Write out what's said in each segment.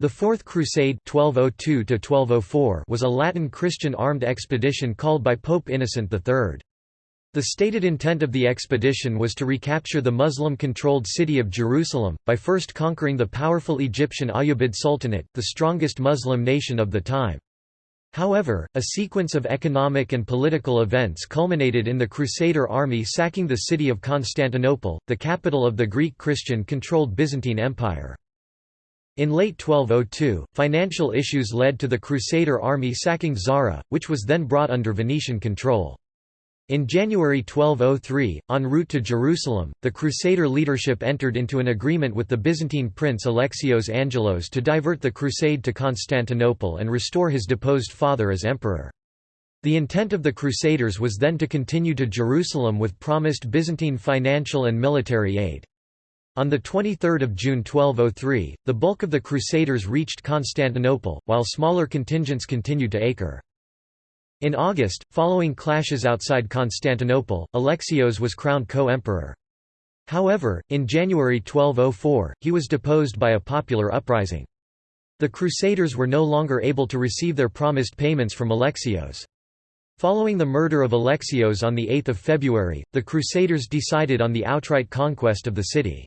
The Fourth Crusade 1202 was a Latin Christian armed expedition called by Pope Innocent III. The stated intent of the expedition was to recapture the Muslim-controlled city of Jerusalem, by first conquering the powerful Egyptian Ayyubid Sultanate, the strongest Muslim nation of the time. However, a sequence of economic and political events culminated in the Crusader army sacking the city of Constantinople, the capital of the Greek Christian-controlled Byzantine Empire. In late 1202, financial issues led to the Crusader army sacking Zara, which was then brought under Venetian control. In January 1203, en route to Jerusalem, the Crusader leadership entered into an agreement with the Byzantine prince Alexios Angelos to divert the crusade to Constantinople and restore his deposed father as emperor. The intent of the Crusaders was then to continue to Jerusalem with promised Byzantine financial and military aid. On 23 June 1203, the bulk of the Crusaders reached Constantinople, while smaller contingents continued to Acre. In August, following clashes outside Constantinople, Alexios was crowned co-emperor. However, in January 1204, he was deposed by a popular uprising. The Crusaders were no longer able to receive their promised payments from Alexios. Following the murder of Alexios on 8 February, the Crusaders decided on the outright conquest of the city.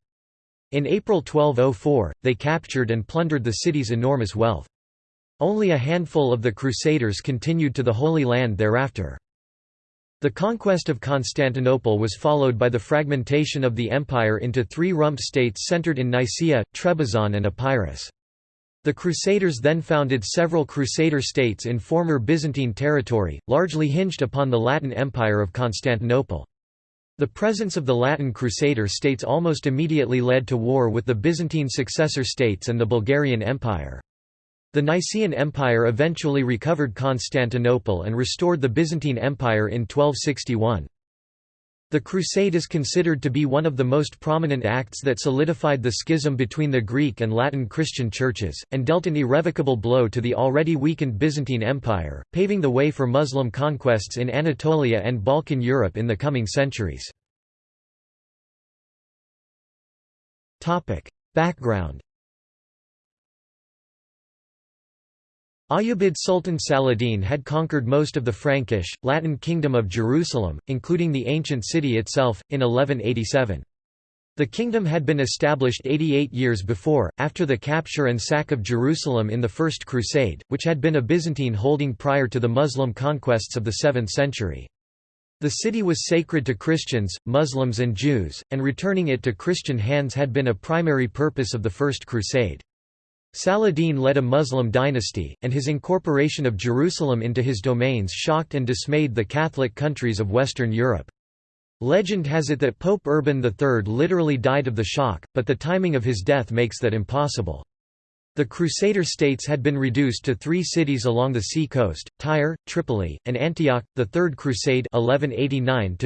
In April 1204, they captured and plundered the city's enormous wealth. Only a handful of the Crusaders continued to the Holy Land thereafter. The conquest of Constantinople was followed by the fragmentation of the empire into three rump states centered in Nicaea, Trebizond and Epirus. The Crusaders then founded several Crusader states in former Byzantine territory, largely hinged upon the Latin Empire of Constantinople. The presence of the Latin Crusader states almost immediately led to war with the Byzantine successor states and the Bulgarian Empire. The Nicaean Empire eventually recovered Constantinople and restored the Byzantine Empire in 1261. The Crusade is considered to be one of the most prominent acts that solidified the schism between the Greek and Latin Christian churches, and dealt an irrevocable blow to the already weakened Byzantine Empire, paving the way for Muslim conquests in Anatolia and Balkan Europe in the coming centuries. Background Ayyubid Sultan Saladin had conquered most of the Frankish, Latin kingdom of Jerusalem, including the ancient city itself, in 1187. The kingdom had been established 88 years before, after the capture and sack of Jerusalem in the First Crusade, which had been a Byzantine holding prior to the Muslim conquests of the 7th century. The city was sacred to Christians, Muslims and Jews, and returning it to Christian hands had been a primary purpose of the First Crusade. Saladin led a Muslim dynasty, and his incorporation of Jerusalem into his domains shocked and dismayed the Catholic countries of Western Europe. Legend has it that Pope Urban III literally died of the shock, but the timing of his death makes that impossible. The Crusader states had been reduced to three cities along the sea coast, Tyre, Tripoli, and Antioch. The Third Crusade 1189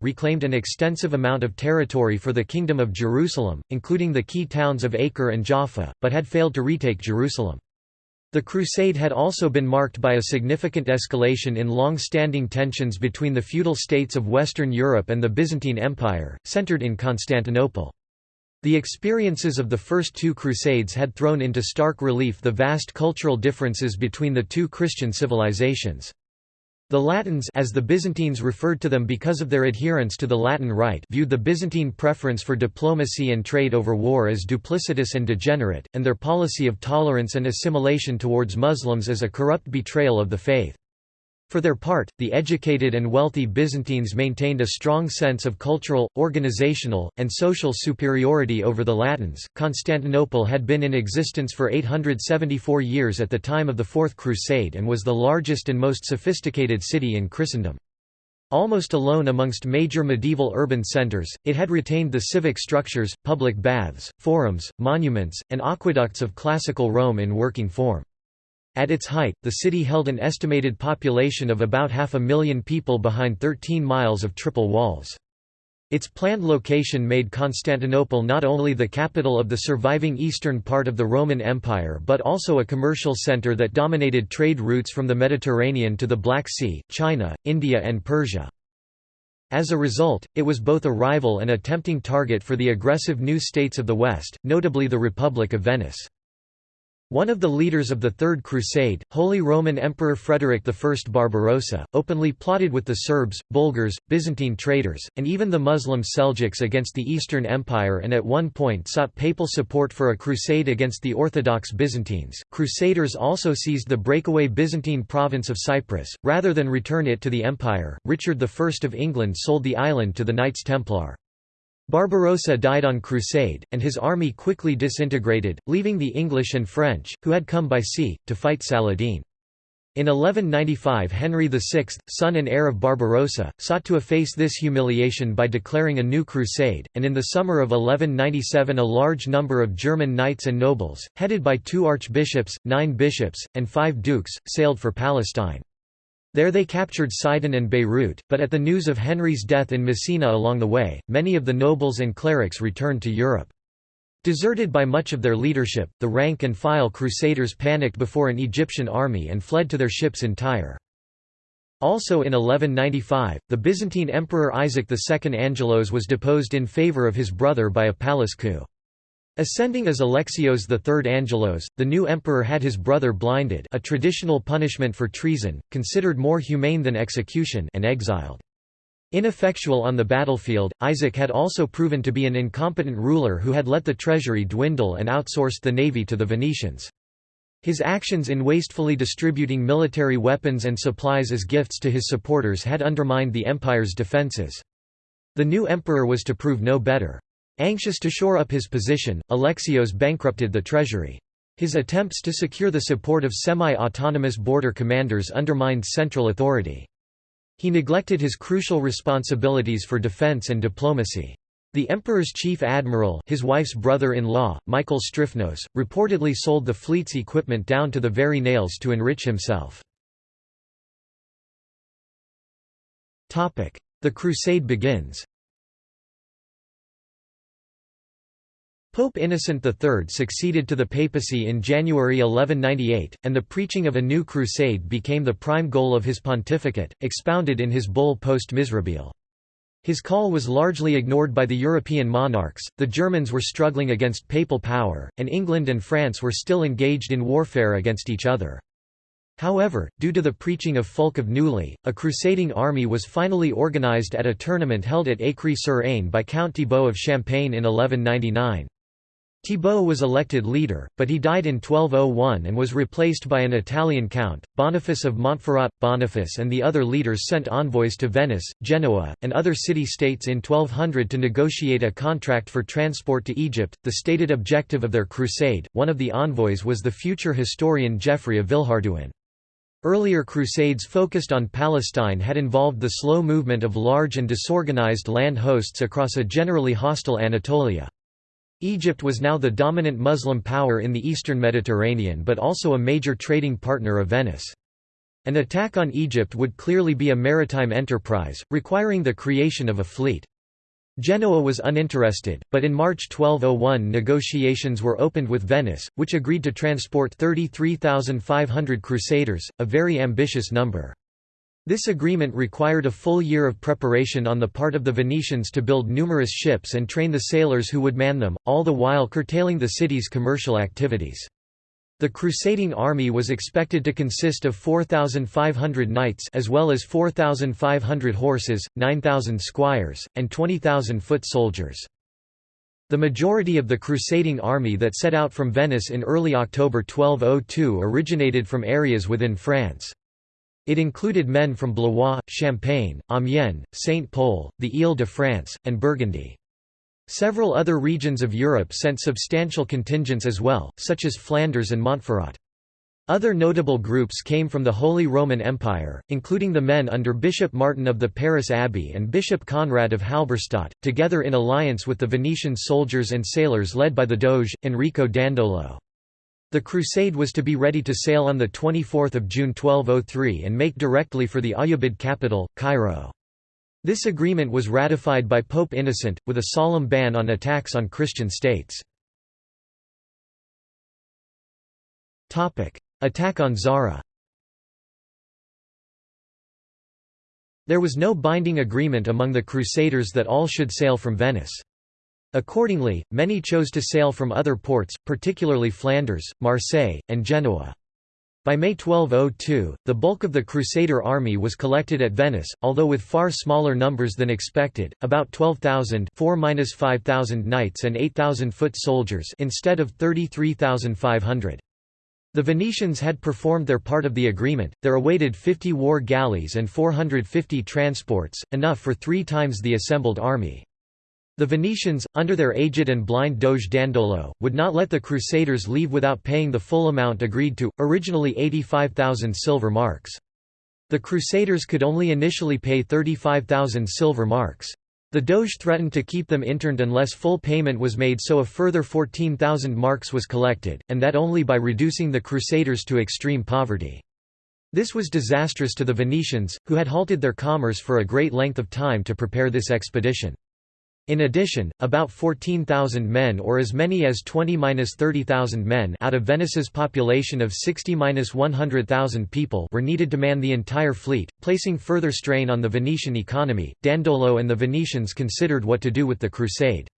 reclaimed an extensive amount of territory for the Kingdom of Jerusalem, including the key towns of Acre and Jaffa, but had failed to retake Jerusalem. The crusade had also been marked by a significant escalation in long-standing tensions between the feudal states of Western Europe and the Byzantine Empire, centered in Constantinople. The experiences of the first two Crusades had thrown into stark relief the vast cultural differences between the two Christian civilizations. The Latins as the Byzantines referred to them because of their adherence to the Latin Rite viewed the Byzantine preference for diplomacy and trade over war as duplicitous and degenerate, and their policy of tolerance and assimilation towards Muslims as a corrupt betrayal of the faith. For their part, the educated and wealthy Byzantines maintained a strong sense of cultural, organizational, and social superiority over the Latins. Constantinople had been in existence for 874 years at the time of the Fourth Crusade and was the largest and most sophisticated city in Christendom. Almost alone amongst major medieval urban centers, it had retained the civic structures, public baths, forums, monuments, and aqueducts of classical Rome in working form. At its height, the city held an estimated population of about half a million people behind 13 miles of triple walls. Its planned location made Constantinople not only the capital of the surviving eastern part of the Roman Empire but also a commercial center that dominated trade routes from the Mediterranean to the Black Sea, China, India and Persia. As a result, it was both a rival and a tempting target for the aggressive new states of the West, notably the Republic of Venice. One of the leaders of the Third Crusade, Holy Roman Emperor Frederick I Barbarossa, openly plotted with the Serbs, Bulgars, Byzantine traders, and even the Muslim Seljuks against the Eastern Empire and at one point sought papal support for a crusade against the Orthodox Byzantines. Crusaders also seized the breakaway Byzantine province of Cyprus. Rather than return it to the empire, Richard I of England sold the island to the Knights Templar. Barbarossa died on crusade, and his army quickly disintegrated, leaving the English and French, who had come by sea, to fight Saladin. In 1195 Henry VI, son and heir of Barbarossa, sought to efface this humiliation by declaring a new crusade, and in the summer of 1197 a large number of German knights and nobles, headed by two archbishops, nine bishops, and five dukes, sailed for Palestine. There they captured Sidon and Beirut, but at the news of Henry's death in Messina along the way, many of the nobles and clerics returned to Europe. Deserted by much of their leadership, the rank-and-file crusaders panicked before an Egyptian army and fled to their ships in Tyre. Also in 1195, the Byzantine Emperor Isaac II Angelos was deposed in favour of his brother by a palace coup. Ascending as Alexios III Angelos, the new emperor had his brother blinded a traditional punishment for treason, considered more humane than execution and exiled. Ineffectual on the battlefield, Isaac had also proven to be an incompetent ruler who had let the treasury dwindle and outsourced the navy to the Venetians. His actions in wastefully distributing military weapons and supplies as gifts to his supporters had undermined the empire's defences. The new emperor was to prove no better. Anxious to shore up his position, Alexios bankrupted the treasury. His attempts to secure the support of semi-autonomous border commanders undermined central authority. He neglected his crucial responsibilities for defense and diplomacy. The emperor's chief admiral his wife's brother-in-law, Michael Striphnos, reportedly sold the fleet's equipment down to the very nails to enrich himself. The crusade begins Pope Innocent III succeeded to the papacy in January 1198, and the preaching of a new crusade became the prime goal of his pontificate, expounded in his bull Post Miserabile. His call was largely ignored by the European monarchs, the Germans were struggling against papal power, and England and France were still engaged in warfare against each other. However, due to the preaching of Fulk of Neuilly, a crusading army was finally organised at a tournament held at Écry-sur-Aisne by Count Thibaut of Champagne in 1199. Thibaut was elected leader, but he died in 1201 and was replaced by an Italian count, Boniface of Montferrat. Boniface and the other leaders sent envoys to Venice, Genoa, and other city-states in 1200 to negotiate a contract for transport to Egypt, the stated objective of their crusade. One of the envoys was the future historian Geoffrey of Villehardouin. Earlier crusades focused on Palestine had involved the slow movement of large and disorganized land hosts across a generally hostile Anatolia. Egypt was now the dominant Muslim power in the eastern Mediterranean but also a major trading partner of Venice. An attack on Egypt would clearly be a maritime enterprise, requiring the creation of a fleet. Genoa was uninterested, but in March 1201 negotiations were opened with Venice, which agreed to transport 33,500 crusaders, a very ambitious number. This agreement required a full year of preparation on the part of the Venetians to build numerous ships and train the sailors who would man them, all the while curtailing the city's commercial activities. The crusading army was expected to consist of 4,500 knights as well as 4,500 horses, 9,000 squires, and 20,000 foot soldiers. The majority of the crusading army that set out from Venice in early October 1202 originated from areas within France. It included men from Blois, Champagne, Amiens, Saint-Pol, the Ile-de-France, and Burgundy. Several other regions of Europe sent substantial contingents as well, such as Flanders and Montferrat. Other notable groups came from the Holy Roman Empire, including the men under Bishop Martin of the Pairis Abbey and Bishop Conrad of Halberstadt, together in alliance with the Venetian soldiers and sailors led by the Doge, Enrico Dandolo. The crusade was to be ready to sail on 24 June 1203 and make directly for the Ayyubid capital, Cairo. This agreement was ratified by Pope Innocent, with a solemn ban on attacks on Christian states. Attack on Zara There was no binding agreement among the Crusaders that all should sail from Venice. Accordingly, many chose to sail from other ports, particularly Flanders, Marseille, and Genoa. By May 1202, the bulk of the Crusader army was collected at Venice, although with far smaller numbers than expected, about 12,000 4–5,000 knights and 8,000 foot soldiers instead of 33,500. The Venetians had performed their part of the agreement, there awaited 50 war galleys and 450 transports, enough for three times the assembled army. The Venetians, under their aged and blind Doge Dandolo, would not let the Crusaders leave without paying the full amount agreed to, originally 85,000 silver marks. The Crusaders could only initially pay 35,000 silver marks. The Doge threatened to keep them interned unless full payment was made so a further 14,000 marks was collected, and that only by reducing the Crusaders to extreme poverty. This was disastrous to the Venetians, who had halted their commerce for a great length of time to prepare this expedition. In addition, about 14,000 men or as many as 20–30,000 men out of Venice's population of 60–100,000 people were needed to man the entire fleet, placing further strain on the Venetian economy. Dandolo and the Venetians considered what to do with the crusade.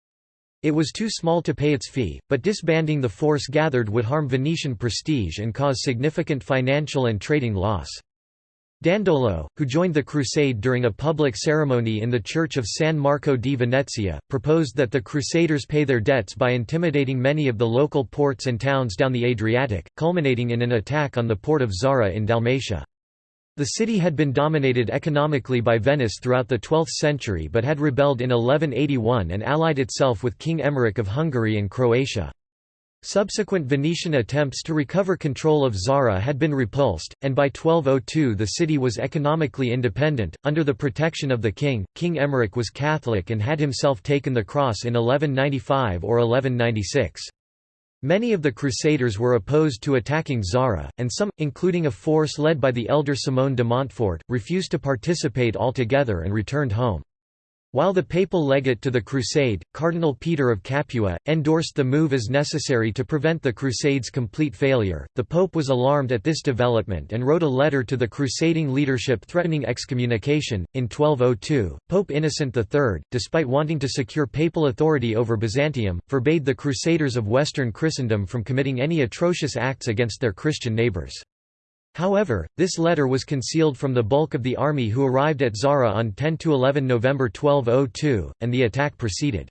It was too small to pay its fee, but disbanding the force gathered would harm Venetian prestige and cause significant financial and trading loss. Dandolo, who joined the crusade during a public ceremony in the church of San Marco di Venezia, proposed that the crusaders pay their debts by intimidating many of the local ports and towns down the Adriatic, culminating in an attack on the port of Zara in Dalmatia. The city had been dominated economically by Venice throughout the 12th century but had rebelled in 1181 and allied itself with King Emmerich of Hungary and Croatia. Subsequent Venetian attempts to recover control of Zara had been repulsed, and by 1202 the city was economically independent. Under the protection of the king, King Emmerich was Catholic and had himself taken the cross in 1195 or 1196. Many of the Crusaders were opposed to attacking Zara, and some, including a force led by the elder Simone de Montfort, refused to participate altogether and returned home. While the papal legate to the crusade, Cardinal Peter of Capua, endorsed the move as necessary to prevent the crusade's complete failure, the pope was alarmed at this development and wrote a letter to the crusading leadership threatening excommunication. In 1202, Pope Innocent III, despite wanting to secure papal authority over Byzantium, forbade the crusaders of Western Christendom from committing any atrocious acts against their Christian neighbors. However, this letter was concealed from the bulk of the army who arrived at Zara on 10–11 November 1202, and the attack proceeded.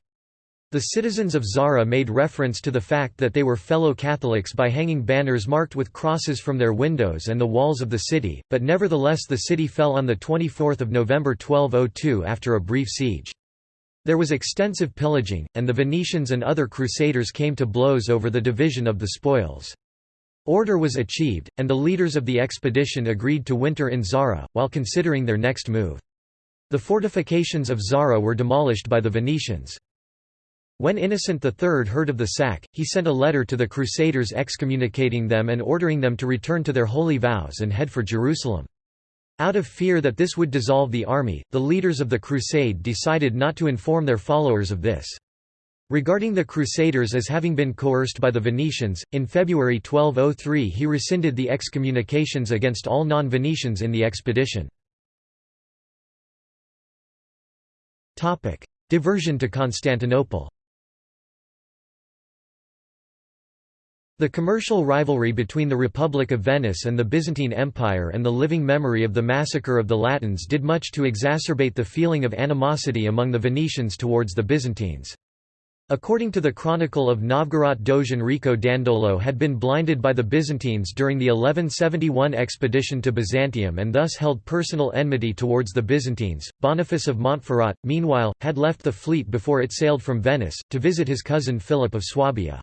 The citizens of Zara made reference to the fact that they were fellow Catholics by hanging banners marked with crosses from their windows and the walls of the city, but nevertheless the city fell on 24 November 1202 after a brief siege. There was extensive pillaging, and the Venetians and other crusaders came to blows over the division of the spoils. Order was achieved, and the leaders of the expedition agreed to winter in Zara, while considering their next move. The fortifications of Zara were demolished by the Venetians. When Innocent III heard of the sack, he sent a letter to the Crusaders excommunicating them and ordering them to return to their holy vows and head for Jerusalem. Out of fear that this would dissolve the army, the leaders of the crusade decided not to inform their followers of this. Regarding the Crusaders as having been coerced by the Venetians, in February 1203 he rescinded the excommunications against all non-Venetians in the expedition. Diversion to Constantinople The commercial rivalry between the Republic of Venice and the Byzantine Empire and the living memory of the massacre of the Latins did much to exacerbate the feeling of animosity among the Venetians towards the Byzantines. According to the Chronicle of Novgorod Doge Enrico Dandolo had been blinded by the Byzantines during the 1171 expedition to Byzantium and thus held personal enmity towards the Byzantines. Boniface of Montferrat, meanwhile, had left the fleet before it sailed from Venice, to visit his cousin Philip of Swabia.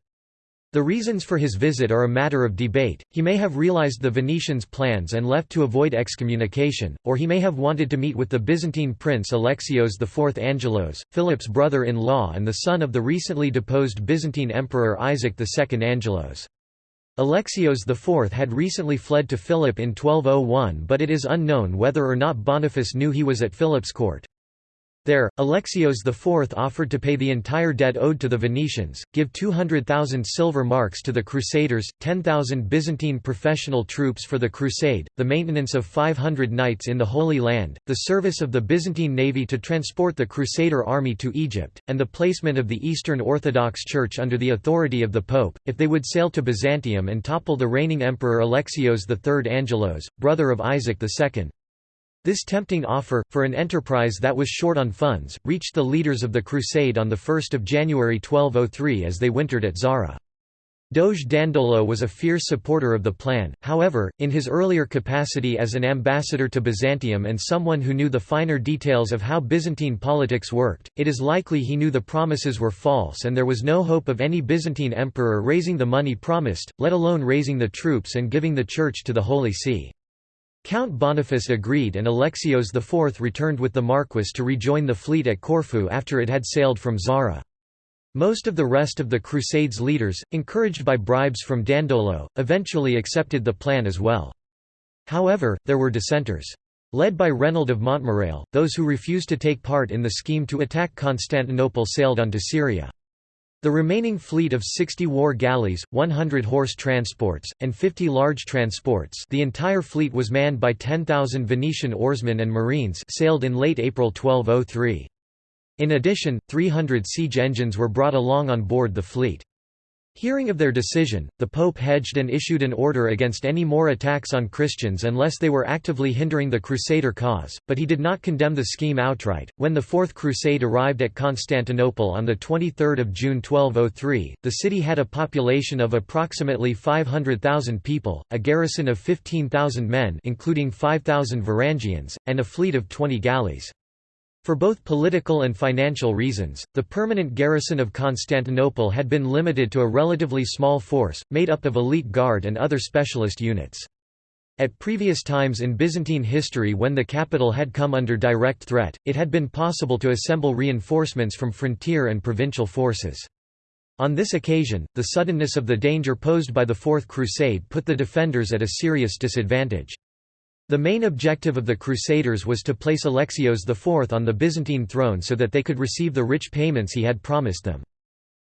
The reasons for his visit are a matter of debate, he may have realized the Venetians' plans and left to avoid excommunication, or he may have wanted to meet with the Byzantine prince Alexios IV Angelos, Philip's brother-in-law and the son of the recently deposed Byzantine emperor Isaac II Angelos. Alexios IV had recently fled to Philip in 1201 but it is unknown whether or not Boniface knew he was at Philip's court. There, Alexios IV offered to pay the entire debt owed to the Venetians, give 200,000 silver marks to the Crusaders, 10,000 Byzantine professional troops for the crusade, the maintenance of 500 knights in the Holy Land, the service of the Byzantine navy to transport the Crusader army to Egypt, and the placement of the Eastern Orthodox Church under the authority of the Pope, if they would sail to Byzantium and topple the reigning emperor Alexios III Angelos, brother of Isaac II. This tempting offer, for an enterprise that was short on funds, reached the leaders of the crusade on 1 January 1203 as they wintered at Zara. Doge Dandolo was a fierce supporter of the plan, however, in his earlier capacity as an ambassador to Byzantium and someone who knew the finer details of how Byzantine politics worked, it is likely he knew the promises were false and there was no hope of any Byzantine emperor raising the money promised, let alone raising the troops and giving the Church to the Holy See. Count Boniface agreed and Alexios IV returned with the Marquis to rejoin the fleet at Corfu after it had sailed from Zara. Most of the rest of the Crusades' leaders, encouraged by bribes from Dandolo, eventually accepted the plan as well. However, there were dissenters. Led by Reynold of Montmirail, those who refused to take part in the scheme to attack Constantinople sailed on to Syria. The remaining fleet of 60 war galleys, 100 horse transports, and 50 large transports the entire fleet was manned by 10,000 Venetian oarsmen and marines sailed in late April 1203. In addition, 300 siege engines were brought along on board the fleet. Hearing of their decision, the Pope hedged and issued an order against any more attacks on Christians unless they were actively hindering the Crusader cause, but he did not condemn the scheme outright. When the Fourth Crusade arrived at Constantinople on 23 June 1203, the city had a population of approximately 500,000 people, a garrison of 15,000 men including 5,000 Varangians, and a fleet of 20 galleys. For both political and financial reasons, the permanent garrison of Constantinople had been limited to a relatively small force, made up of elite guard and other specialist units. At previous times in Byzantine history when the capital had come under direct threat, it had been possible to assemble reinforcements from frontier and provincial forces. On this occasion, the suddenness of the danger posed by the Fourth Crusade put the defenders at a serious disadvantage. The main objective of the Crusaders was to place Alexios IV on the Byzantine throne so that they could receive the rich payments he had promised them.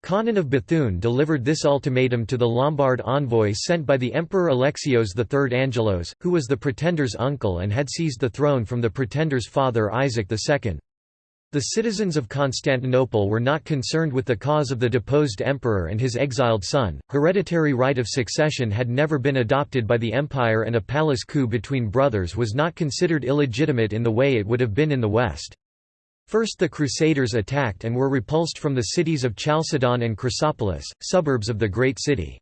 Conon of Bethune delivered this ultimatum to the Lombard envoy sent by the Emperor Alexios III Angelos, who was the pretender's uncle and had seized the throne from the pretender's father Isaac II. The citizens of Constantinople were not concerned with the cause of the deposed emperor and his exiled son. Hereditary right of succession had never been adopted by the empire, and a palace coup between brothers was not considered illegitimate in the way it would have been in the West. First the Crusaders attacked and were repulsed from the cities of Chalcedon and Chrysopolis, suburbs of the great city.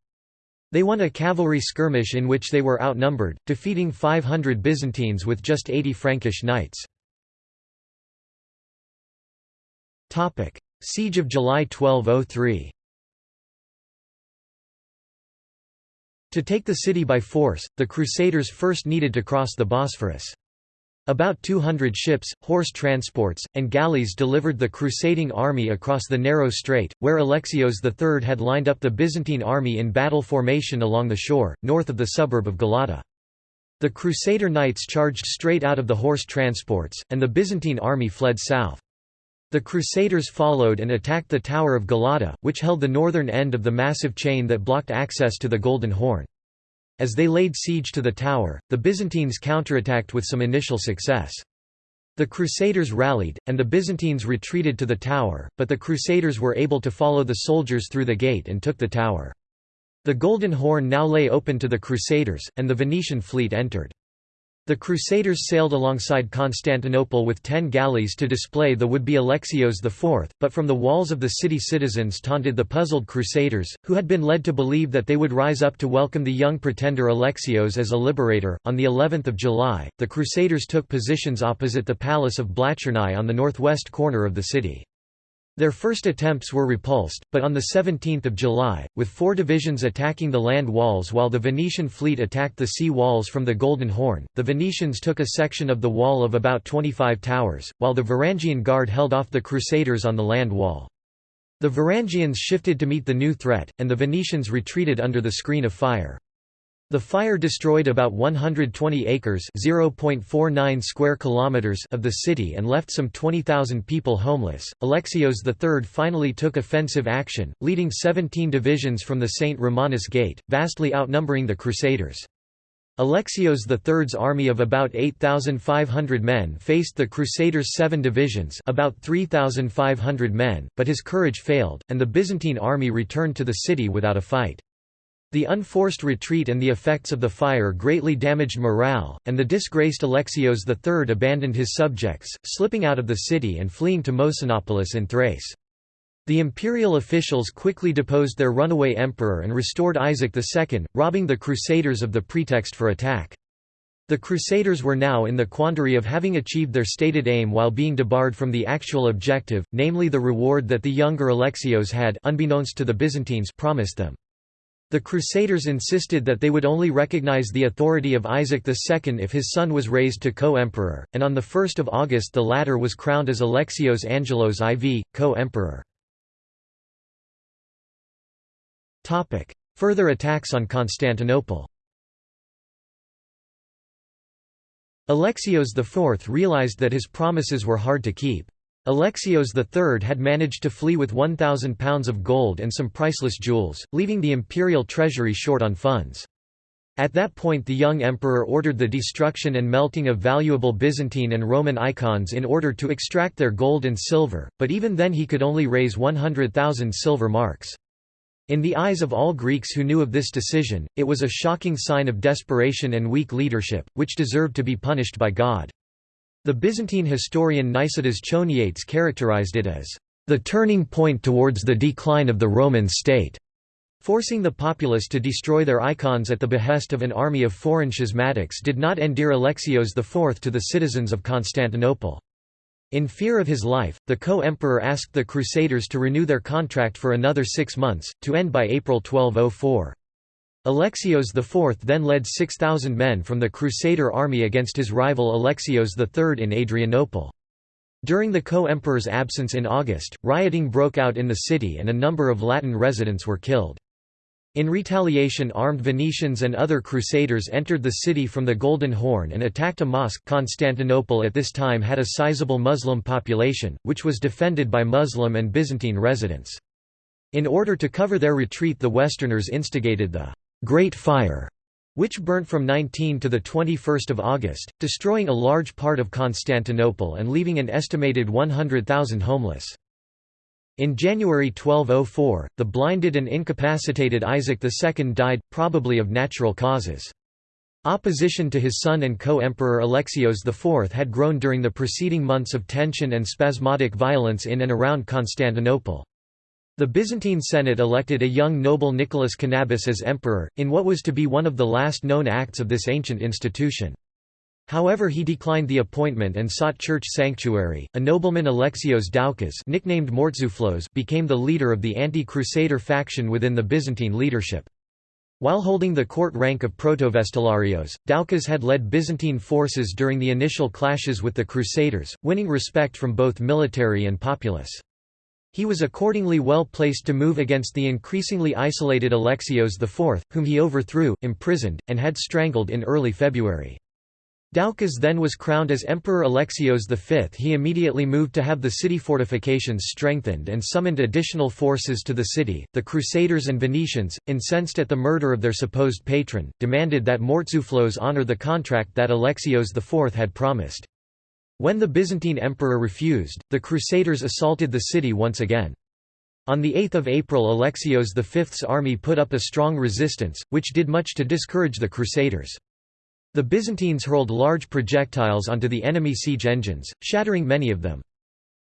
They won a cavalry skirmish in which they were outnumbered, defeating 500 Byzantines with just 80 Frankish knights. Siege of July 1203 To take the city by force, the Crusaders first needed to cross the Bosphorus. About 200 ships, horse transports, and galleys delivered the crusading army across the narrow strait, where Alexios III had lined up the Byzantine army in battle formation along the shore, north of the suburb of Galata. The Crusader knights charged straight out of the horse transports, and the Byzantine army fled south. The Crusaders followed and attacked the Tower of Galata, which held the northern end of the massive chain that blocked access to the Golden Horn. As they laid siege to the tower, the Byzantines counterattacked with some initial success. The Crusaders rallied, and the Byzantines retreated to the tower, but the Crusaders were able to follow the soldiers through the gate and took the tower. The Golden Horn now lay open to the Crusaders, and the Venetian fleet entered. The Crusaders sailed alongside Constantinople with ten galleys to display the would-be Alexios IV, but from the walls of the city citizens taunted the puzzled Crusaders, who had been led to believe that they would rise up to welcome the young pretender Alexios as a liberator. On the 11th of July, the Crusaders took positions opposite the palace of Blachernai on the northwest corner of the city. Their first attempts were repulsed, but on 17 July, with four divisions attacking the land walls while the Venetian fleet attacked the sea walls from the Golden Horn, the Venetians took a section of the wall of about 25 towers, while the Varangian Guard held off the Crusaders on the land wall. The Varangians shifted to meet the new threat, and the Venetians retreated under the screen of fire. The fire destroyed about 120 acres (0.49 square kilometers) of the city and left some 20,000 people homeless. Alexios III finally took offensive action, leading 17 divisions from the St. Romanus Gate, vastly outnumbering the Crusaders. Alexios III's army of about 8,500 men faced the Crusaders' seven divisions about 3,500 men, but his courage failed, and the Byzantine army returned to the city without a fight. The unforced retreat and the effects of the fire greatly damaged morale, and the disgraced Alexios III abandoned his subjects, slipping out of the city and fleeing to Mosinopolis in Thrace. The imperial officials quickly deposed their runaway emperor and restored Isaac II, robbing the Crusaders of the pretext for attack. The Crusaders were now in the quandary of having achieved their stated aim while being debarred from the actual objective, namely the reward that the younger Alexios had unbeknownst to the Byzantines promised them. The Crusaders insisted that they would only recognize the authority of Isaac II if his son was raised to co-emperor, and on 1 August the latter was crowned as Alexios Angelos IV, co-emperor. Further attacks on Constantinople Alexios IV realized that his promises were hard to keep. Alexios III had managed to flee with 1,000 pounds of gold and some priceless jewels, leaving the imperial treasury short on funds. At that point the young emperor ordered the destruction and melting of valuable Byzantine and Roman icons in order to extract their gold and silver, but even then he could only raise 100,000 silver marks. In the eyes of all Greeks who knew of this decision, it was a shocking sign of desperation and weak leadership, which deserved to be punished by God. The Byzantine historian Nicetas Choniates characterized it as the turning point towards the decline of the Roman state, forcing the populace to destroy their icons at the behest of an army of foreign schismatics did not endear Alexios IV to the citizens of Constantinople. In fear of his life, the co-emperor asked the Crusaders to renew their contract for another six months, to end by April 1204. Alexios IV then led 6,000 men from the Crusader army against his rival Alexios III in Adrianople. During the co-emperor's absence in August, rioting broke out in the city and a number of Latin residents were killed. In retaliation armed Venetians and other crusaders entered the city from the Golden Horn and attacked a mosque Constantinople at this time had a sizable Muslim population, which was defended by Muslim and Byzantine residents. In order to cover their retreat the Westerners instigated the Great Fire, which burnt from 19 to 21 August, destroying a large part of Constantinople and leaving an estimated 100,000 homeless. In January 1204, the blinded and incapacitated Isaac II died, probably of natural causes. Opposition to his son and co-emperor Alexios IV had grown during the preceding months of tension and spasmodic violence in and around Constantinople. The Byzantine Senate elected a young noble Nicholas Kanabos as emperor, in what was to be one of the last known acts of this ancient institution. However he declined the appointment and sought church sanctuary. A nobleman Alexios Doukas nicknamed Mortzouphlos became the leader of the anti-crusader faction within the Byzantine leadership. While holding the court rank of protovestiarios, Doukas had led Byzantine forces during the initial clashes with the Crusaders, winning respect from both military and populace. He was accordingly well placed to move against the increasingly isolated Alexios IV, whom he overthrew, imprisoned, and had strangled in early February. Doukas then was crowned as Emperor Alexios V. He immediately moved to have the city fortifications strengthened and summoned additional forces to the city. The Crusaders and Venetians, incensed at the murder of their supposed patron, demanded that Mortzouphlos honor the contract that Alexios IV had promised. When the Byzantine emperor refused, the Crusaders assaulted the city once again. On 8 April Alexios V's army put up a strong resistance, which did much to discourage the Crusaders. The Byzantines hurled large projectiles onto the enemy siege engines, shattering many of them.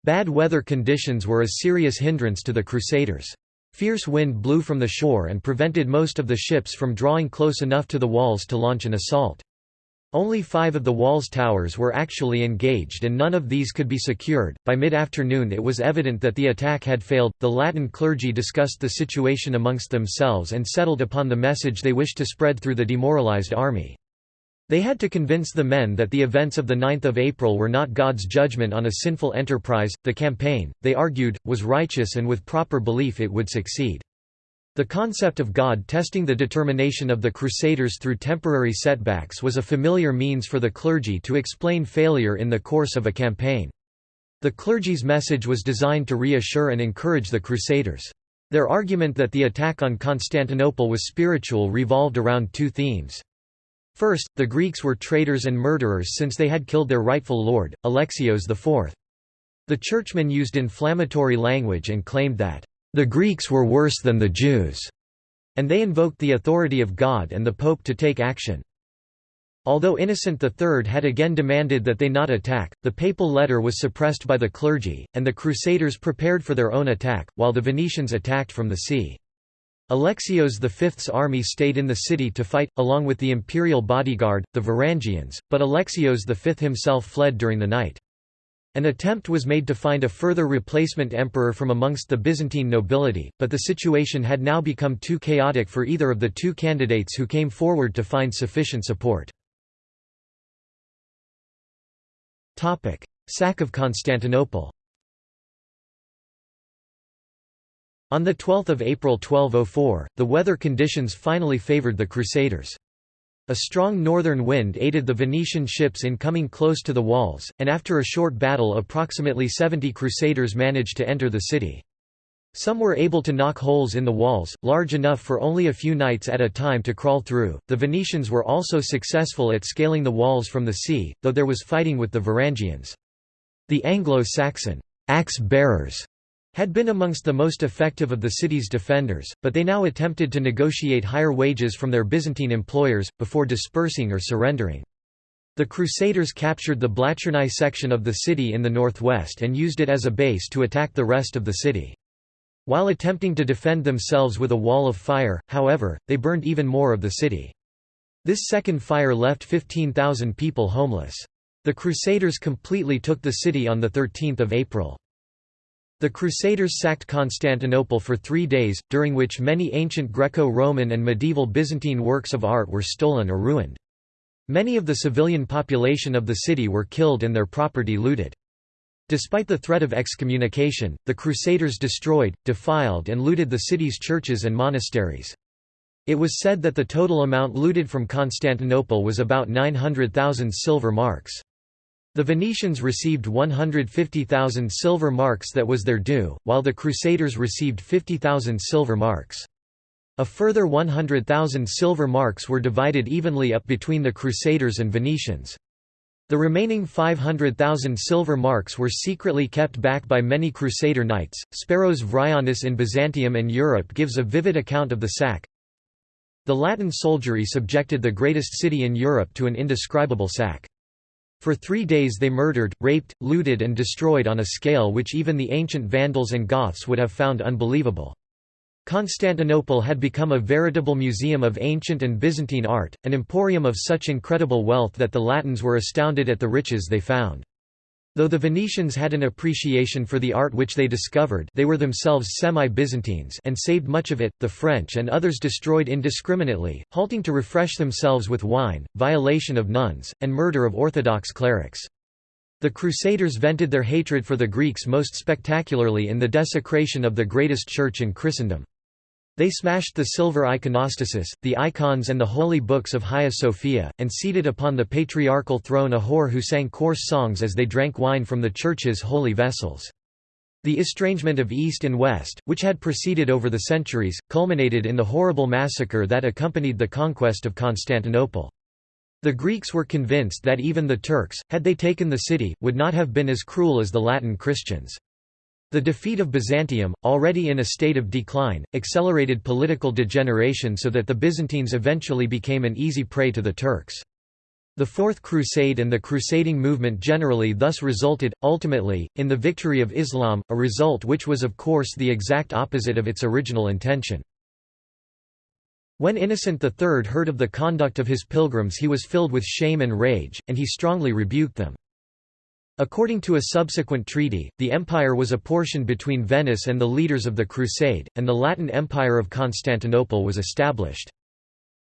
Bad weather conditions were a serious hindrance to the Crusaders. Fierce wind blew from the shore and prevented most of the ships from drawing close enough to the walls to launch an assault. Only five of the wall's towers were actually engaged and none of these could be secured. By mid afternoon, it was evident that the attack had failed. The Latin clergy discussed the situation amongst themselves and settled upon the message they wished to spread through the demoralized army. They had to convince the men that the events of 9 April were not God's judgment on a sinful enterprise. The campaign, they argued, was righteous and with proper belief it would succeed. The concept of God testing the determination of the Crusaders through temporary setbacks was a familiar means for the clergy to explain failure in the course of a campaign. The clergy's message was designed to reassure and encourage the Crusaders. Their argument that the attack on Constantinople was spiritual revolved around two themes. First, the Greeks were traitors and murderers since they had killed their rightful lord, Alexios IV. The churchmen used inflammatory language and claimed that, "...the Greeks were worse than the Jews," and they invoked the authority of God and the Pope to take action. Although Innocent III had again demanded that they not attack, the papal letter was suppressed by the clergy, and the Crusaders prepared for their own attack, while the Venetians attacked from the sea. Alexios V's army stayed in the city to fight, along with the imperial bodyguard, the Varangians, but Alexios V himself fled during the night. An attempt was made to find a further replacement emperor from amongst the Byzantine nobility, but the situation had now become too chaotic for either of the two candidates who came forward to find sufficient support. Sack of Constantinople On 12 April 1204, the weather conditions finally favoured the Crusaders. A strong northern wind aided the Venetian ships in coming close to the walls, and after a short battle approximately 70 Crusaders managed to enter the city. Some were able to knock holes in the walls, large enough for only a few knights at a time to crawl through. The Venetians were also successful at scaling the walls from the sea, though there was fighting with the Varangians. The Anglo-Saxon axe bearers had been amongst the most effective of the city's defenders, but they now attempted to negotiate higher wages from their Byzantine employers, before dispersing or surrendering. The Crusaders captured the Blachernai section of the city in the northwest and used it as a base to attack the rest of the city. While attempting to defend themselves with a wall of fire, however, they burned even more of the city. This second fire left 15,000 people homeless. The Crusaders completely took the city on 13 April. The Crusaders sacked Constantinople for three days, during which many ancient Greco-Roman and medieval Byzantine works of art were stolen or ruined. Many of the civilian population of the city were killed and their property looted. Despite the threat of excommunication, the Crusaders destroyed, defiled and looted the city's churches and monasteries. It was said that the total amount looted from Constantinople was about 900,000 silver marks. The Venetians received 150,000 silver marks that was their due, while the Crusaders received 50,000 silver marks. A further 100,000 silver marks were divided evenly up between the Crusaders and Venetians. The remaining 500,000 silver marks were secretly kept back by many Crusader knights. Speros Vryonis in Byzantium and Europe gives a vivid account of the sack. The Latin soldiery subjected the greatest city in Europe to an indescribable sack. For three days they murdered, raped, looted and destroyed on a scale which even the ancient Vandals and Goths would have found unbelievable. Constantinople had become a veritable museum of ancient and Byzantine art, an emporium of such incredible wealth that the Latins were astounded at the riches they found. Though the Venetians had an appreciation for the art which they discovered they were themselves semi-Byzantines and saved much of it, the French and others destroyed indiscriminately, halting to refresh themselves with wine, violation of nuns, and murder of Orthodox clerics. The Crusaders vented their hatred for the Greeks most spectacularly in the desecration of the greatest church in Christendom. They smashed the silver iconostasis, the icons and the holy books of Hagia Sophia, and seated upon the patriarchal throne a whore who sang coarse songs as they drank wine from the church's holy vessels. The estrangement of East and West, which had proceeded over the centuries, culminated in the horrible massacre that accompanied the conquest of Constantinople. The Greeks were convinced that even the Turks, had they taken the city, would not have been as cruel as the Latin Christians. The defeat of Byzantium, already in a state of decline, accelerated political degeneration so that the Byzantines eventually became an easy prey to the Turks. The Fourth Crusade and the crusading movement generally thus resulted, ultimately, in the victory of Islam, a result which was of course the exact opposite of its original intention. When Innocent III heard of the conduct of his pilgrims he was filled with shame and rage, and he strongly rebuked them. According to a subsequent treaty, the empire was apportioned between Venice and the leaders of the Crusade, and the Latin Empire of Constantinople was established.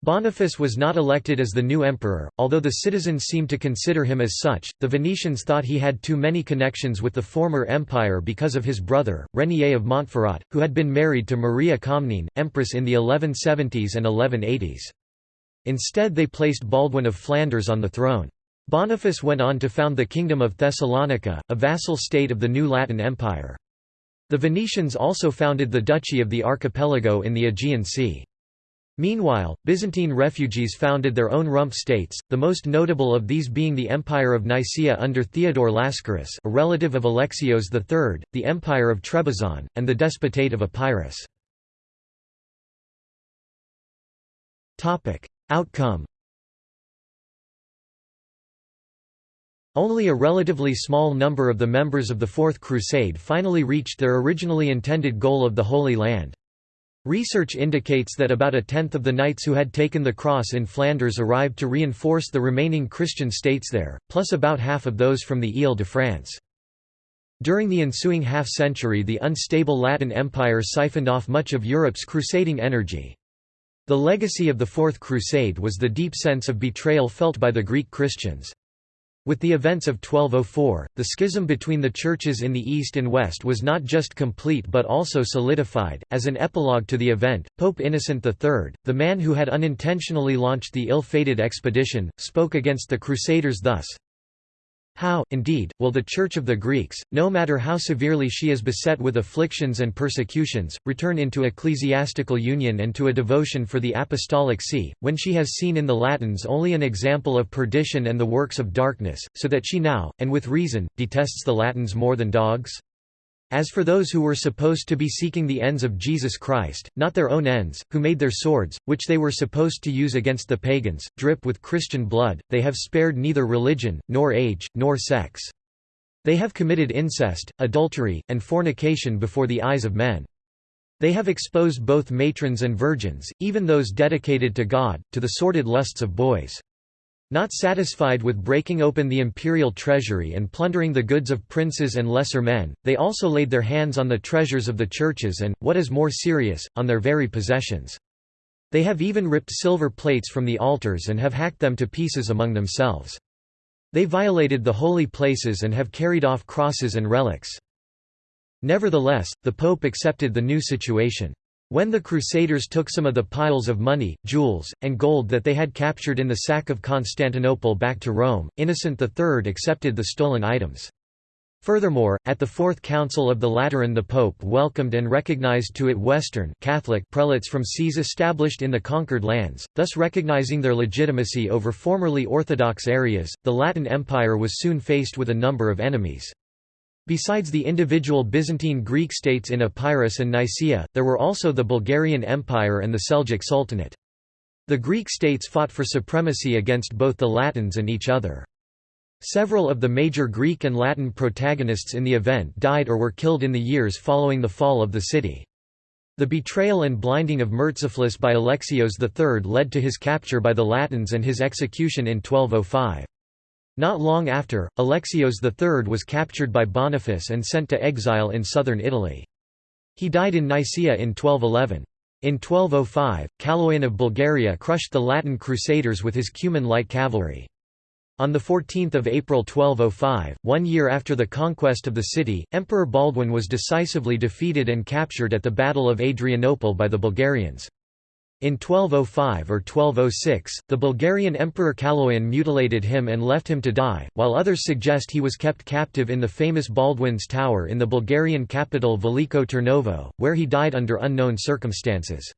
Boniface was not elected as the new emperor, although the citizens seemed to consider him as such. The Venetians thought he had too many connections with the former empire because of his brother, Renier of Montferrat, who had been married to Maria Comnene, empress in the 1170s and 1180s. Instead they placed Baldwin of Flanders on the throne. Boniface went on to found the Kingdom of Thessalonica, a vassal state of the new Latin Empire. The Venetians also founded the Duchy of the Archipelago in the Aegean Sea. Meanwhile, Byzantine refugees founded their own rump states, the most notable of these being the Empire of Nicaea under Theodore Lascaris a relative of Alexios III, the Empire of Trebizond, and the Despotate of Epirus. Outcome Only a relatively small number of the members of the Fourth Crusade finally reached their originally intended goal of the Holy Land. Research indicates that about a tenth of the knights who had taken the cross in Flanders arrived to reinforce the remaining Christian states there, plus about half of those from the Ile-de-France. During the ensuing half-century the unstable Latin Empire siphoned off much of Europe's crusading energy. The legacy of the Fourth Crusade was the deep sense of betrayal felt by the Greek Christians. With the events of 1204, the schism between the churches in the East and West was not just complete but also solidified. As an epilogue to the event, Pope Innocent III, the man who had unintentionally launched the ill fated expedition, spoke against the Crusaders thus how, indeed, will the Church of the Greeks, no matter how severely she is beset with afflictions and persecutions, return into ecclesiastical union and to a devotion for the Apostolic See, when she has seen in the Latins only an example of perdition and the works of darkness, so that she now, and with reason, detests the Latins more than dogs? As for those who were supposed to be seeking the ends of Jesus Christ, not their own ends, who made their swords, which they were supposed to use against the pagans, drip with Christian blood, they have spared neither religion, nor age, nor sex. They have committed incest, adultery, and fornication before the eyes of men. They have exposed both matrons and virgins, even those dedicated to God, to the sordid lusts of boys. Not satisfied with breaking open the imperial treasury and plundering the goods of princes and lesser men, they also laid their hands on the treasures of the churches and, what is more serious, on their very possessions. They have even ripped silver plates from the altars and have hacked them to pieces among themselves. They violated the holy places and have carried off crosses and relics. Nevertheless, the Pope accepted the new situation. When the Crusaders took some of the piles of money, jewels, and gold that they had captured in the sack of Constantinople back to Rome, Innocent III accepted the stolen items. Furthermore, at the Fourth Council of the Lateran the Pope welcomed and recognized to it Western Catholic prelates from sees established in the conquered lands, thus recognizing their legitimacy over formerly Orthodox areas. The Latin Empire was soon faced with a number of enemies. Besides the individual Byzantine Greek states in Epirus and Nicaea, there were also the Bulgarian Empire and the Seljuk Sultanate. The Greek states fought for supremacy against both the Latins and each other. Several of the major Greek and Latin protagonists in the event died or were killed in the years following the fall of the city. The betrayal and blinding of Murtzaphlus by Alexios III led to his capture by the Latins and his execution in 1205. Not long after, Alexios III was captured by Boniface and sent to exile in southern Italy. He died in Nicaea in 1211. In 1205, Kaloyan of Bulgaria crushed the Latin crusaders with his Cuman light cavalry. On 14 April 1205, one year after the conquest of the city, Emperor Baldwin was decisively defeated and captured at the Battle of Adrianople by the Bulgarians. In 1205 or 1206, the Bulgarian Emperor Kaloyan mutilated him and left him to die, while others suggest he was kept captive in the famous Baldwin's Tower in the Bulgarian capital Veliko Tarnovo, where he died under unknown circumstances.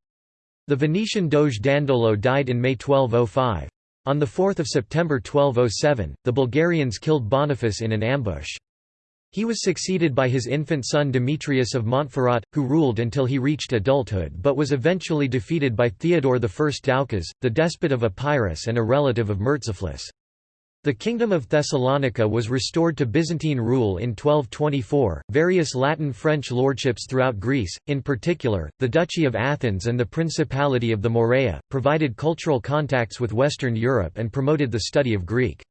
The Venetian Doge Dandolo died in May 1205. On 4 September 1207, the Bulgarians killed Boniface in an ambush. He was succeeded by his infant son Demetrius of Montferrat, who ruled until he reached adulthood but was eventually defeated by Theodore I Doukas, the despot of Epirus and a relative of Murtzaphlus. The Kingdom of Thessalonica was restored to Byzantine rule in 1224. Various Latin French lordships throughout Greece, in particular, the Duchy of Athens and the Principality of the Morea, provided cultural contacts with Western Europe and promoted the study of Greek.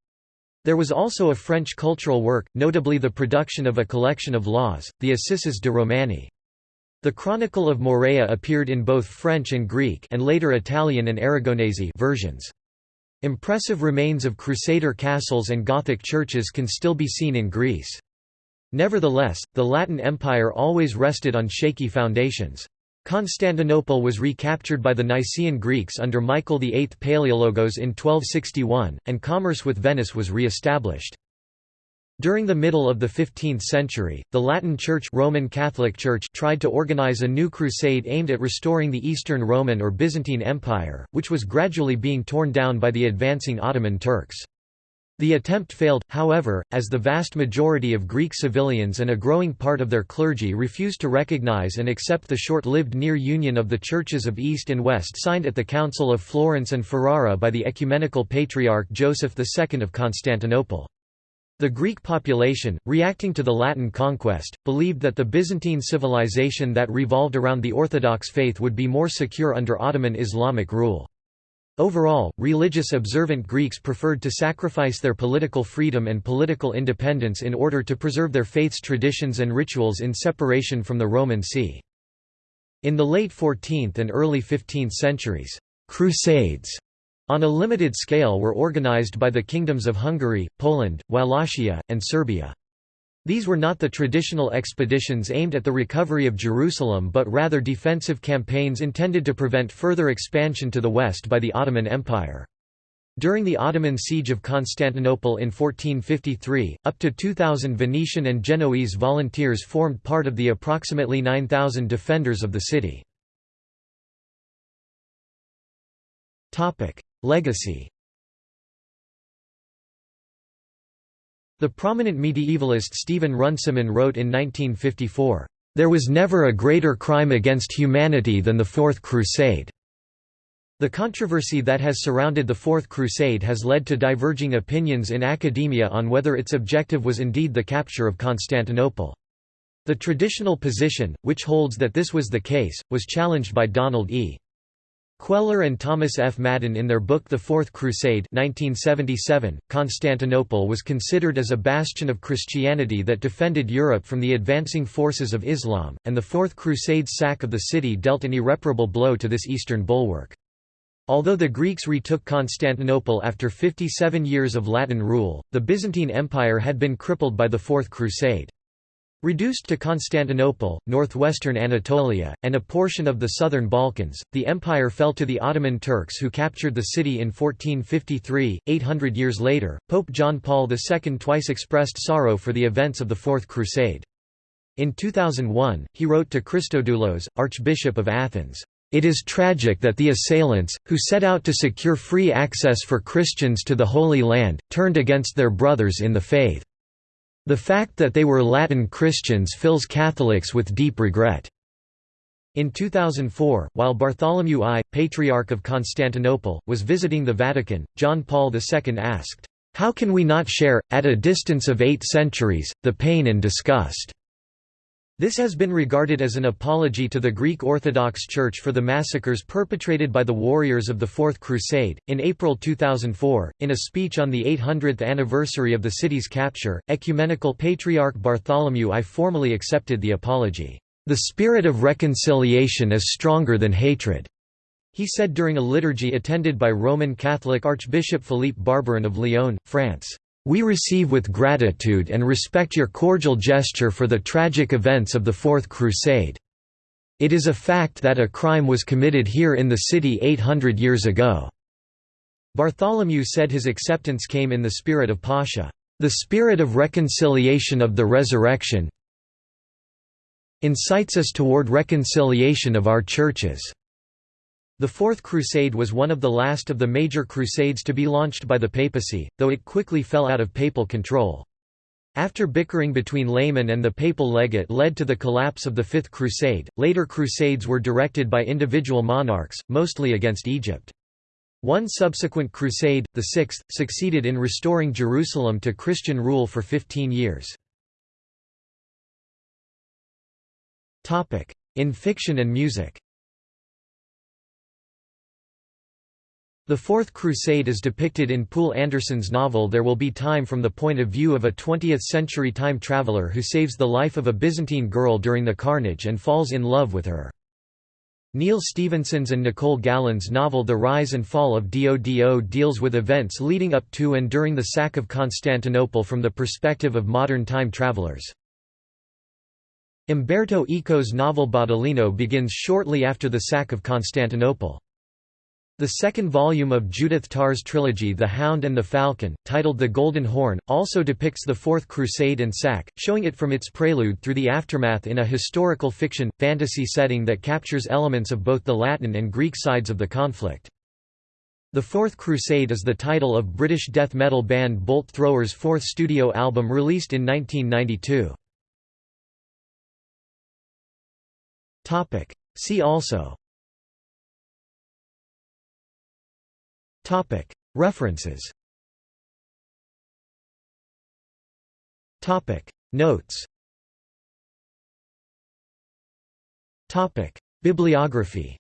There was also a French cultural work, notably the production of a collection of laws, the Assises de Romanie. The Chronicle of Morea appeared in both French and Greek and later Italian and Aragonese versions. Impressive remains of Crusader castles and Gothic churches can still be seen in Greece. Nevertheless, the Latin Empire always rested on shaky foundations. Constantinople was recaptured by the Nicaean Greeks under Michael VIII Palaiologos in 1261, and commerce with Venice was re-established. During the middle of the 15th century, the Latin Church Roman Catholic Church tried to organize a new crusade aimed at restoring the Eastern Roman or Byzantine Empire, which was gradually being torn down by the advancing Ottoman Turks. The attempt failed, however, as the vast majority of Greek civilians and a growing part of their clergy refused to recognize and accept the short-lived near union of the churches of East and West signed at the Council of Florence and Ferrara by the Ecumenical Patriarch Joseph II of Constantinople. The Greek population, reacting to the Latin conquest, believed that the Byzantine civilization that revolved around the Orthodox faith would be more secure under Ottoman Islamic rule. Overall, religious observant Greeks preferred to sacrifice their political freedom and political independence in order to preserve their faith's traditions and rituals in separation from the Roman See. In the late 14th and early 15th centuries, «crusades» on a limited scale were organized by the kingdoms of Hungary, Poland, Wallachia, and Serbia. These were not the traditional expeditions aimed at the recovery of Jerusalem but rather defensive campaigns intended to prevent further expansion to the west by the Ottoman Empire. During the Ottoman siege of Constantinople in 1453, up to 2,000 Venetian and Genoese volunteers formed part of the approximately 9,000 defenders of the city. Legacy The prominent medievalist Stephen Runciman wrote in 1954, "...there was never a greater crime against humanity than the Fourth Crusade." The controversy that has surrounded the Fourth Crusade has led to diverging opinions in academia on whether its objective was indeed the capture of Constantinople. The traditional position, which holds that this was the case, was challenged by Donald E. Queller and Thomas F. Madden in their book The Fourth Crusade 1977, Constantinople was considered as a bastion of Christianity that defended Europe from the advancing forces of Islam, and the Fourth Crusade's sack of the city dealt an irreparable blow to this eastern bulwark. Although the Greeks retook Constantinople after 57 years of Latin rule, the Byzantine Empire had been crippled by the Fourth Crusade. Reduced to Constantinople, northwestern Anatolia, and a portion of the southern Balkans, the empire fell to the Ottoman Turks who captured the city in 1453. 800 years later, Pope John Paul II twice expressed sorrow for the events of the Fourth Crusade. In 2001, he wrote to Christodoulos, Archbishop of Athens, it is tragic that the assailants, who set out to secure free access for Christians to the Holy Land, turned against their brothers in the faith. The fact that they were Latin Christians fills Catholics with deep regret. In 2004, while Bartholomew I, Patriarch of Constantinople, was visiting the Vatican, John Paul II asked, "'How can we not share, at a distance of eight centuries, the pain and disgust?' This has been regarded as an apology to the Greek Orthodox Church for the massacres perpetrated by the warriors of the Fourth Crusade. In April 2004, in a speech on the 800th anniversary of the city's capture, Ecumenical Patriarch Bartholomew I formally accepted the apology. The spirit of reconciliation is stronger than hatred, he said during a liturgy attended by Roman Catholic Archbishop Philippe Barbarin of Lyon, France. We receive with gratitude and respect your cordial gesture for the tragic events of the Fourth Crusade. It is a fact that a crime was committed here in the city 800 years ago." Bartholomew said his acceptance came in the spirit of Pascha, "...the spirit of reconciliation of the resurrection incites us toward reconciliation of our churches." The Fourth Crusade was one of the last of the major crusades to be launched by the papacy, though it quickly fell out of papal control. After bickering between laymen and the papal legate led to the collapse of the Fifth Crusade, later crusades were directed by individual monarchs, mostly against Egypt. One subsequent crusade, the Sixth, succeeded in restoring Jerusalem to Christian rule for 15 years. In fiction and music The Fourth Crusade is depicted in Poul Anderson's novel There Will Be Time from the point of view of a 20th-century time traveler who saves the life of a Byzantine girl during the carnage and falls in love with her. Neal Stephenson's and Nicole Galland's novel The Rise and Fall of DODO deals with events leading up to and during the sack of Constantinople from the perspective of modern time travelers. Umberto Eco's novel Baudolino begins shortly after the sack of Constantinople. The second volume of Judith Tarr's trilogy The Hound and the Falcon, titled The Golden Horn, also depicts the Fourth Crusade and sack, showing it from its prelude through the aftermath in a historical fiction, fantasy setting that captures elements of both the Latin and Greek sides of the conflict. The Fourth Crusade is the title of British death metal band Bolt Thrower's fourth studio album released in 1992. See also References. Notes. Bibliography.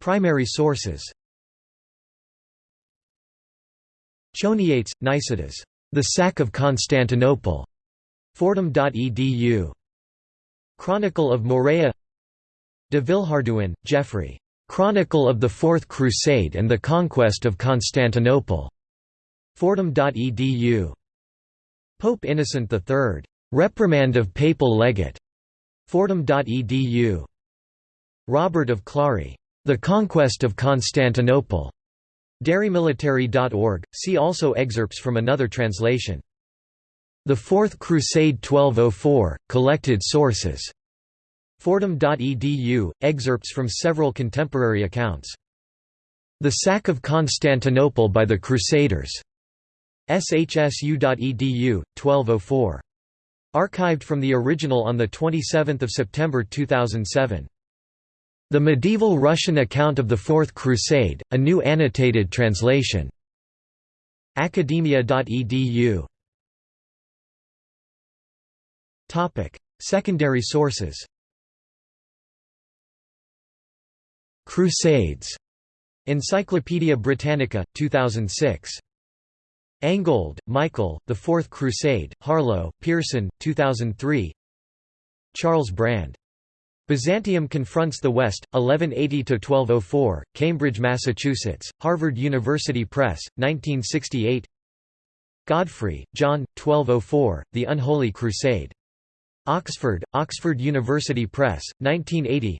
Primary sources. Choniates, Nicetas. The Sack of Constantinople. Fordham.edu. Chronicle of Morea De Villehardouin, Geoffrey. Chronicle of the Fourth Crusade and the Conquest of Constantinople. Fordham.edu. Pope Innocent III. Reprimand of Papal Legate. Fordham.edu. Robert of Clary. The Conquest of Constantinople. DeReMilitari.org. See also excerpts from another translation. The Fourth Crusade 1204, Collected Sources. Fordham.edu, excerpts from several contemporary accounts. The Sack of Constantinople by the Crusaders. shsu.edu, 1204. Archived from the original on 27 September 2007. The Medieval Russian Account of the Fourth Crusade, a new annotated translation. Academia.edu Secondary sources Crusades. Encyclopædia Britannica, 2006. Angold, Michael, The Fourth Crusade, Harlow, Pearson, 2003 Charles Brand. Byzantium Confronts the West, 1180–1204, Cambridge, Massachusetts, Harvard University Press, 1968 Godfrey, John, 1204, The Unholy Crusade. Oxford, Oxford University Press, 1980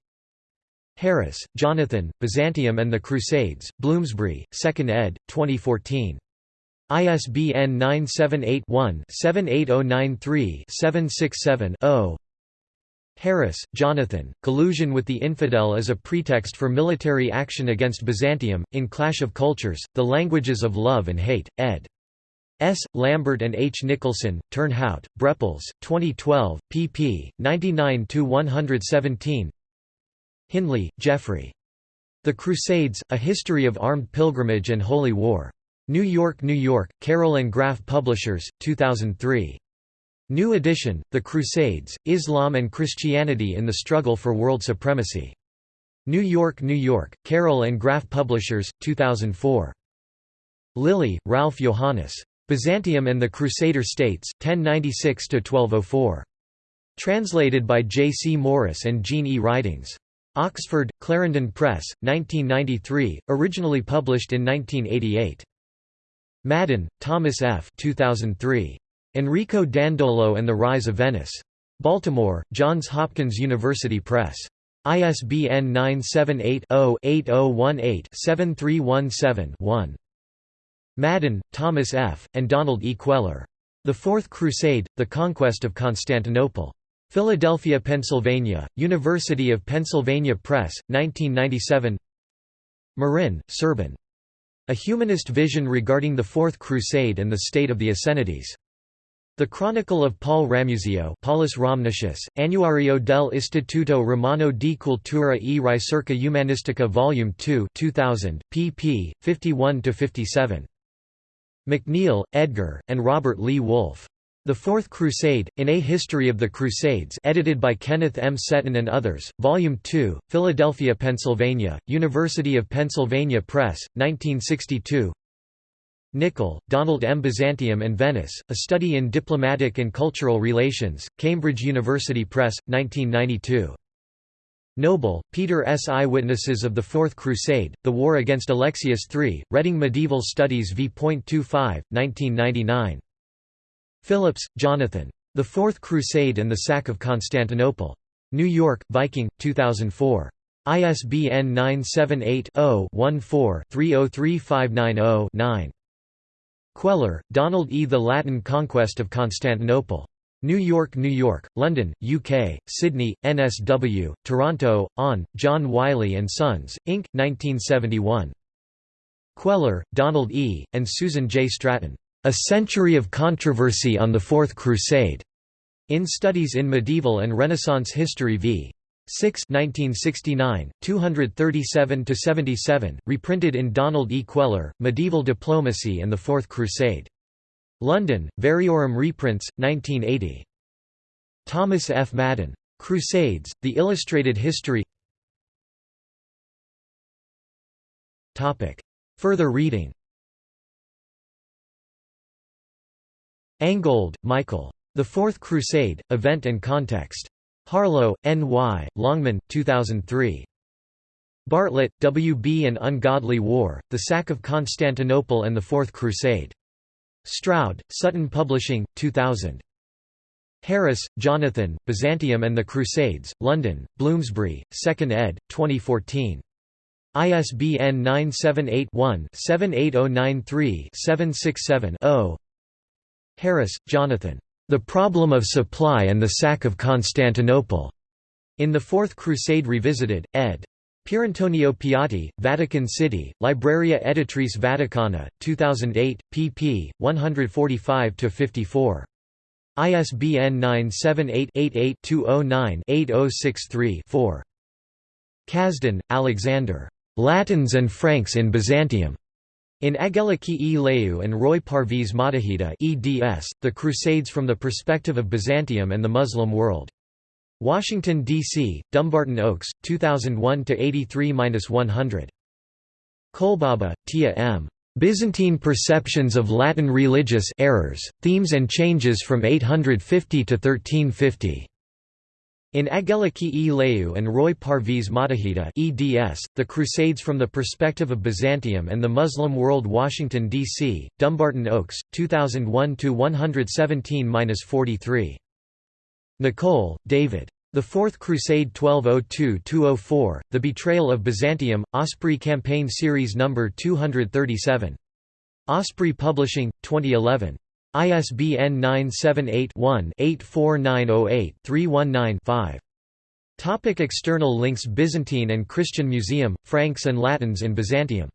Harris, Jonathan, Byzantium and the Crusades, Bloomsbury, 2nd ed., 2014. ISBN 978-1-78093-767-0 Harris, Jonathan, Collusion with the Infidel as a Pretext for Military Action Against Byzantium, in Clash of Cultures, The Languages of Love and Hate, ed. S. Lambert and H. Nicholson, Turnhout, Brepols, 2012, pp. 99–117 Hindley, Geoffrey. The Crusades, A History of Armed Pilgrimage and Holy War. New York, New York, Carroll and Graf Publishers, 2003. New edition, The Crusades, Islam and Christianity in the Struggle for World Supremacy. New York, New York, Carroll and Graf Publishers, 2004. Lilie, Ralph Johannes. Byzantium and the Crusader States, 1096–1204. Translated by J. C. Morris and Jean E. Ridings. Oxford, Clarendon Press, 1993, originally published in 1988. Madden, Thomas F. 2003. Enrico Dandolo and the Rise of Venice. Baltimore, Johns Hopkins University Press. ISBN 978-0-8018-7317-1. Madden, Thomas F., and Donald E. Queller. The Fourth Crusade, The Conquest of Constantinople. Philadelphia, Pennsylvania, University of Pennsylvania Press, 1997 Marin, Serban. A Humanist Vision Regarding the Fourth Crusade and the State of the Assenides. The Chronicle of Paul Ramusio Paulus Rhamnusius, Annuario del Istituto Romano di Cultura e Ricerca Humanistica Vol. 2 2000, pp. 51–57. McNeal, Edgar, and Robert Lee Wolff. The Fourth Crusade, In a History of the Crusades edited by Kenneth M. Setton and others, Volume 2, Philadelphia, Pennsylvania, University of Pennsylvania Press, 1962 Nicol, Donald M. Byzantium and Venice, A Study in Diplomatic and Cultural Relations, Cambridge University Press, 1992 Noble, Peter S. Eyewitnesses of the Fourth Crusade, The War Against Alexius III, Reading Medieval Studies v.25, 1999 Phillips, Jonathan. The Fourth Crusade and the Sack of Constantinople. New York, Viking, 2004. ISBN 978-0-14-303590-9. Queller, Donald E. The Latin Conquest of Constantinople. New York, New York, London, UK, Sydney, NSW, Toronto, On, John Wiley & Sons, Inc., 1971. Queller, Donald E., and Susan J. Stratton. A Century of Controversy on the Fourth Crusade, in Studies in Medieval and Renaissance History v. 6 1969, 237–77, reprinted in Donald E. Queller, Medieval Diplomacy and the Fourth Crusade. London, Variorum reprints, 1980. Thomas F. Madden. Crusades, The Illustrated History Further reading Angold, Michael. The Fourth Crusade, Event and Context. Harlow, N.Y., Longman, 2003. Bartlett, W. B. An Ungodly War, The Sack of Constantinople and the Fourth Crusade. Stroud, Sutton Publishing, 2000. Harris, Jonathan, Byzantium and the Crusades, London, Bloomsbury, 2nd ed., 2014. ISBN 978 one 78093 767 0 Harris, Jonathan. The Problem of Supply and the Sack of Constantinople. In the Fourth Crusade Revisited, ed. Pierantonio Piatti, Vatican City, Libreria Editrice Vaticana, 2008, pp. 145–54. ISBN 978-88-209-8063-4. Kazhdan, Alexander. Latins and Franks in Byzantium. In Ageliki e Leu and Roy Parviz Mottahedeh eds, The Crusades from the Perspective of Byzantium and the Muslim World. Washington, D.C., Dumbarton Oaks, 2001–83–100. Kolbaba, Tia M. Byzantine Perceptions of Latin Religious Errors, Themes and Changes from 850 to 1350. In Ageliki e Leu and Roy Parviz Mottahedeh eds, The Crusades from the Perspective of Byzantium and the Muslim World Washington, D.C., Dumbarton Oaks, 2001–117–43. Nicolle, David. The Fourth Crusade 1202–204, The Betrayal of Byzantium, Osprey Campaign Series No. 237. Osprey Publishing, 2011. ISBN 978-1-84908-319-5. Topic external links Byzantine and Christian Museum, Franks and Latins in Byzantium